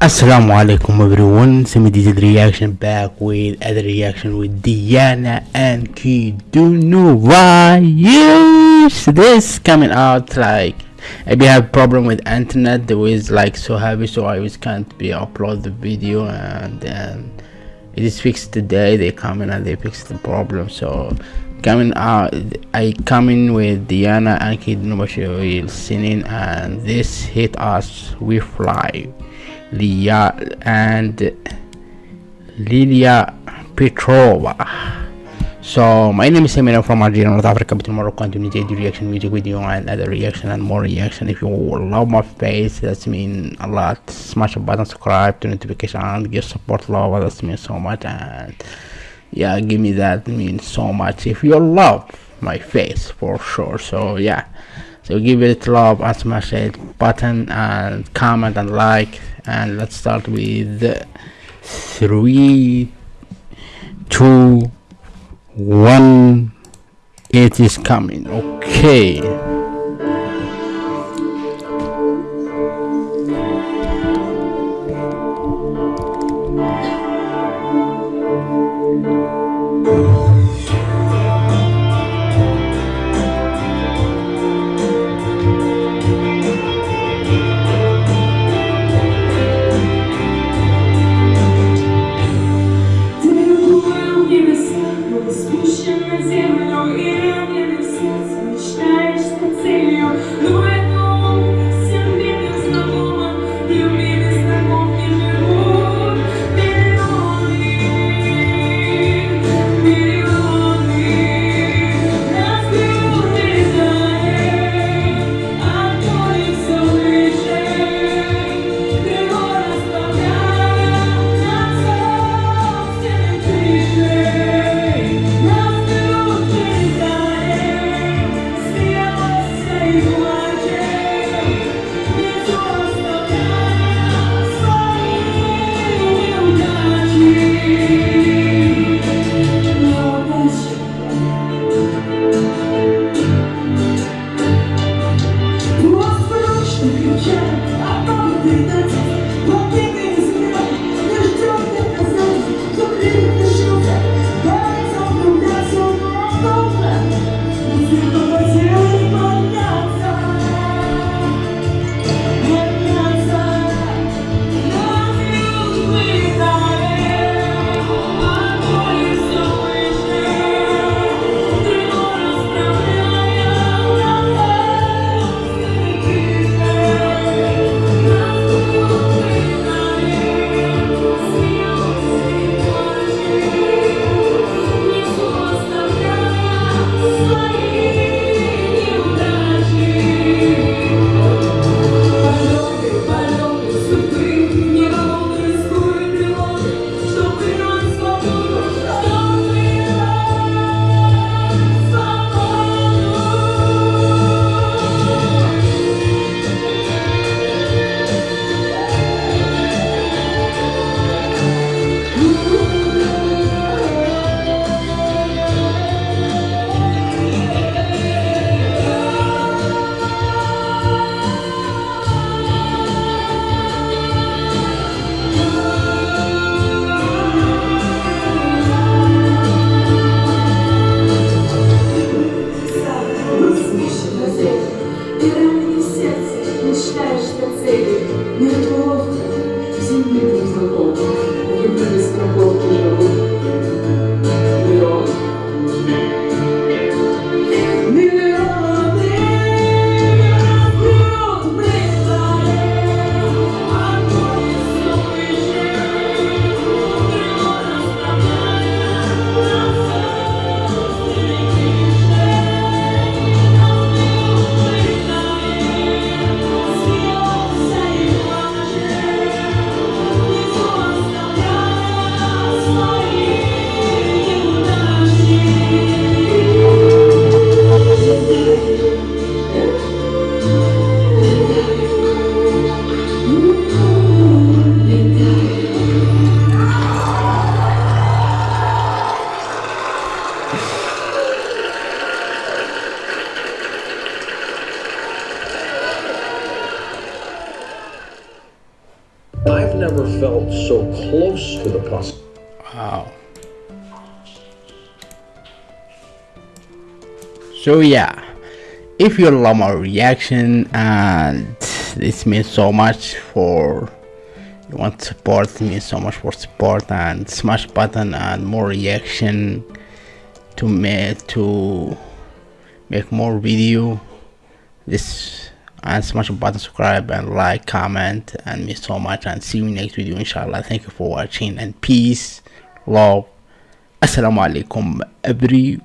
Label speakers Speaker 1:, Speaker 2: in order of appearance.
Speaker 1: Assalamu alaikum everyone, Semi did reaction back with other reaction with Diana Ankudinova Yes, this coming out like if you have problem with internet. The was like so heavy so I was can't be upload the video and then it is fixed today they come in and they fix the problem. So coming out I coming with Diana Ankudinova singing and this hit us we fly Lia and Lilia Petrova. So my name is Semina from Algeria, North Africa, but tomorrow continue to do reaction music video and other reaction and more reaction. If you love my face, that's mean a lot. Smash the button, subscribe to notification and give support love, That's mean so much and yeah give me that means so much if you love my face for sure so yeah so give it love and smash it button and comment and like. And let's start with three two one. It is coming. Okay
Speaker 2: never felt so close to the possibility.
Speaker 1: Wow. So yeah, if you love my reaction and this means so much for you want support means so much for support and smash button and more reaction to make to make more video this and smash button subscribe and like comment. And me so much. And see you next video inshallah. Thank you for watching. And peace love. Assalamu alaikum every